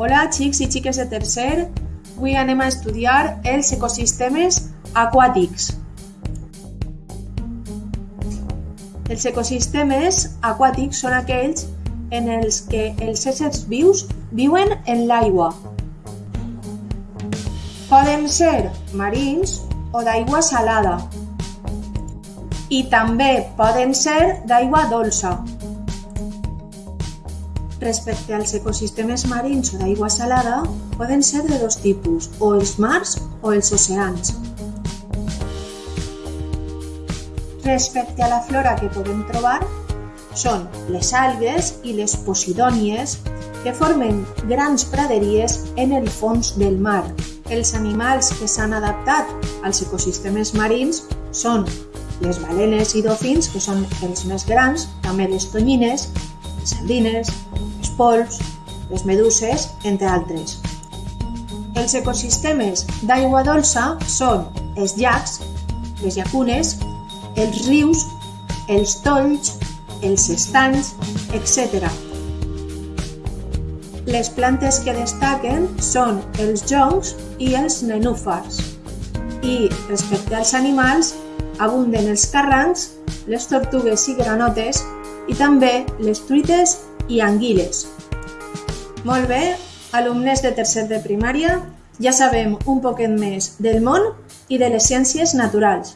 Hola xics i xiques de tercer, avui anem a estudiar els ecosistemes aquàtics. Els ecosistemes aquàtics són aquells en els que els éssers vius viuen en l'aigua. Poden ser marins o d'aigua salada i també poden ser d'aigua dolça. Respecte als ecosistemes marins o d'aigua salada, poden ser de dos tipus, o els mars o els oceans. Respecte a la flora que podem trobar, són les algues i les posidònies que formen grans praderies en el fons del mar. Els animals que s'han adaptat als ecosistemes marins són les balenes i dofins, que són els més grans, també les tonyines, les sardines, pols, les meduses, entre altres. Els ecosistemes d'aigua dolça són els llacs, les llacunes, els rius, els tolls, els estanys, etc. Les plantes que destaquen són els joncs i els nenúfars. I respecte als animals, abunden els carrancs, les tortugues i granotes i també les truites i anguiles. Molt bé, alumnes de tercer de primària, ja sabem un poquet més del món i de les ciències naturals.